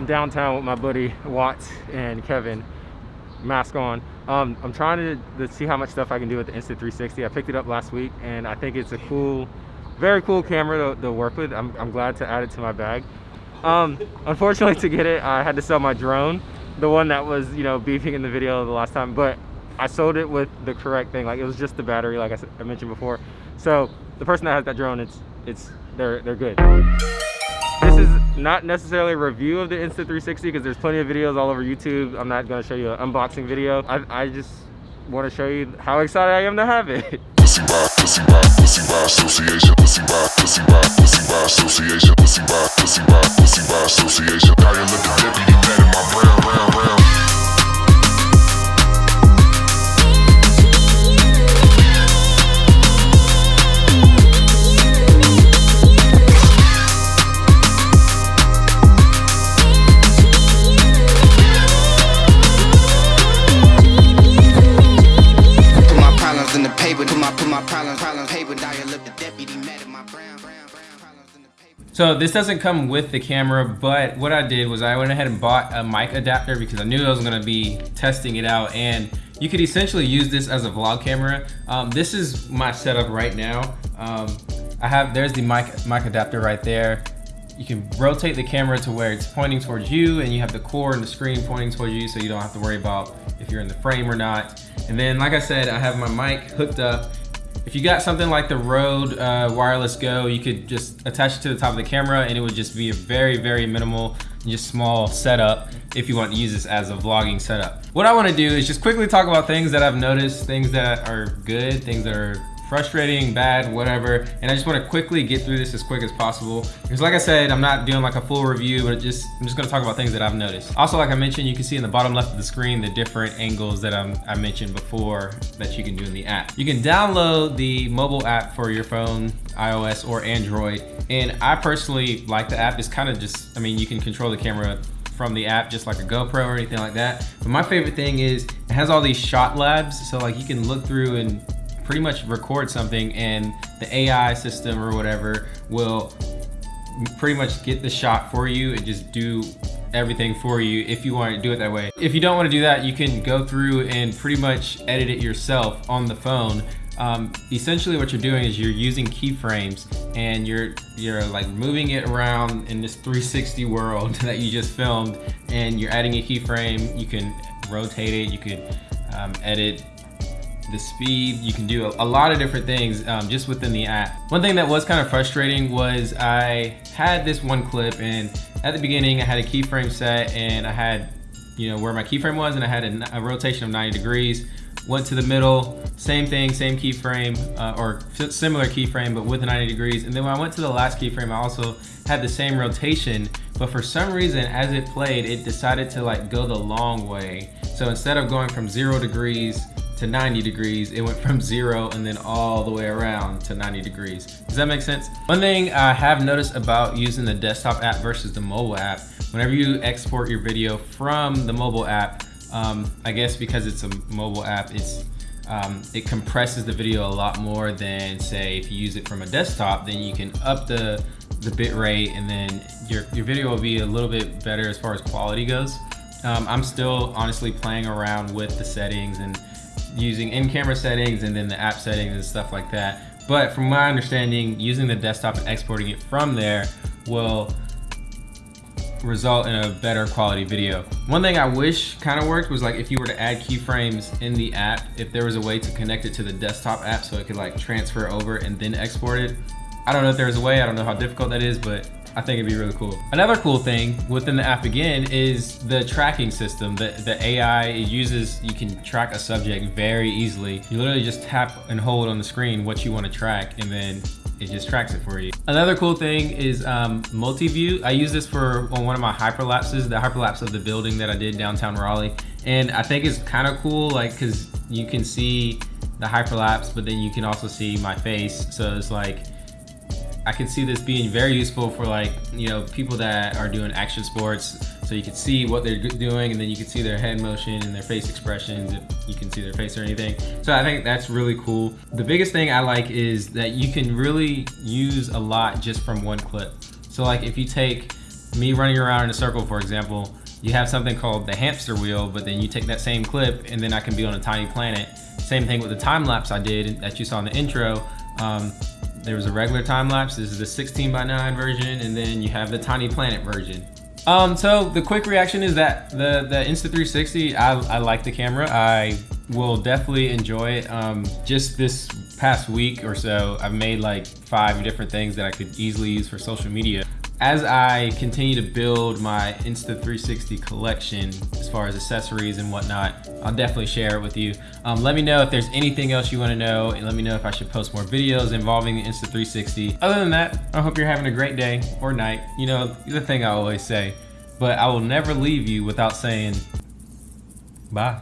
I'm downtown with my buddy Watts and Kevin, mask on. Um, I'm trying to, to see how much stuff I can do with the Insta360. I picked it up last week and I think it's a cool, very cool camera to, to work with. I'm, I'm glad to add it to my bag. Um, unfortunately to get it, I had to sell my drone, the one that was, you know, beeping in the video the last time, but I sold it with the correct thing. Like it was just the battery, like I, I mentioned before. So the person that has that drone, it's, it's, they're, they're good. Not necessarily a review of the Insta360 because there's plenty of videos all over YouTube. I'm not gonna show you an unboxing video. I, I just want to show you how excited I am to have it. Association, association, association. So this doesn't come with the camera, but what I did was I went ahead and bought a mic adapter because I knew I was gonna be testing it out and you could essentially use this as a vlog camera. Um, this is my setup right now. Um, I have, there's the mic, mic adapter right there. You can rotate the camera to where it's pointing towards you and you have the core and the screen pointing towards you so you don't have to worry about if you're in the frame or not. And then, like I said, I have my mic hooked up if you got something like the Rode uh, Wireless Go, you could just attach it to the top of the camera and it would just be a very, very minimal, just small setup if you want to use this as a vlogging setup. What I want to do is just quickly talk about things that I've noticed, things that are good, things that are frustrating, bad, whatever. And I just wanna quickly get through this as quick as possible. Because like I said, I'm not doing like a full review, but just I'm just gonna talk about things that I've noticed. Also, like I mentioned, you can see in the bottom left of the screen, the different angles that I'm, I mentioned before that you can do in the app. You can download the mobile app for your phone, iOS or Android. And I personally like the app. It's kind of just, I mean, you can control the camera from the app just like a GoPro or anything like that. But my favorite thing is it has all these shot labs. So like you can look through and pretty much record something and the AI system or whatever will pretty much get the shot for you and just do everything for you if you want to do it that way. If you don't want to do that, you can go through and pretty much edit it yourself on the phone. Um, essentially what you're doing is you're using keyframes and you're you're like moving it around in this 360 world that you just filmed and you're adding a keyframe. You can rotate it, you can um, edit the speed. You can do a, a lot of different things um, just within the app. One thing that was kind of frustrating was I had this one clip and at the beginning I had a keyframe set and I had, you know, where my keyframe was and I had a, a rotation of 90 degrees. Went to the middle, same thing, same keyframe uh, or similar keyframe but with 90 degrees. And then when I went to the last keyframe, I also had the same rotation but for some reason as it played it decided to like go the long way so instead of going from zero degrees to 90 degrees, it went from zero and then all the way around to 90 degrees. Does that make sense? One thing I have noticed about using the desktop app versus the mobile app, whenever you export your video from the mobile app, um, I guess because it's a mobile app, it's um, it compresses the video a lot more than say if you use it from a desktop, then you can up the, the bit rate and then your, your video will be a little bit better as far as quality goes. Um, I'm still honestly playing around with the settings and using in-camera settings and then the app settings and stuff like that. But from my understanding, using the desktop and exporting it from there will result in a better quality video. One thing I wish kind of worked was like if you were to add keyframes in the app, if there was a way to connect it to the desktop app so it could like transfer over and then export it. I don't know if there's a way, I don't know how difficult that is, but I think it'd be really cool. Another cool thing within the app again is the tracking system. The, the AI uses, you can track a subject very easily. You literally just tap and hold on the screen what you want to track and then it just tracks it for you. Another cool thing is um, multi-view. I use this for on one of my hyperlapses, the hyperlapse of the building that I did downtown Raleigh. And I think it's kind of cool, like, cause you can see the hyperlapse, but then you can also see my face. So it's like, I can see this being very useful for like, you know, people that are doing action sports. So you can see what they're doing and then you can see their head motion and their face expressions if you can see their face or anything. So I think that's really cool. The biggest thing I like is that you can really use a lot just from one clip. So like if you take me running around in a circle, for example, you have something called the hamster wheel, but then you take that same clip and then I can be on a tiny planet. Same thing with the time lapse I did that you saw in the intro. Um, there was a regular time lapse. This is the 16 by 9 version, and then you have the tiny planet version. Um, so the quick reaction is that the the Insta360, I, I like the camera. I will definitely enjoy it. Um, just this past week or so, I've made like five different things that I could easily use for social media as I continue to build my Insta360 collection, as far as accessories and whatnot, I'll definitely share it with you. Um, let me know if there's anything else you want to know, and let me know if I should post more videos involving the Insta360. Other than that, I hope you're having a great day or night. You know, the thing I always say, but I will never leave you without saying bye.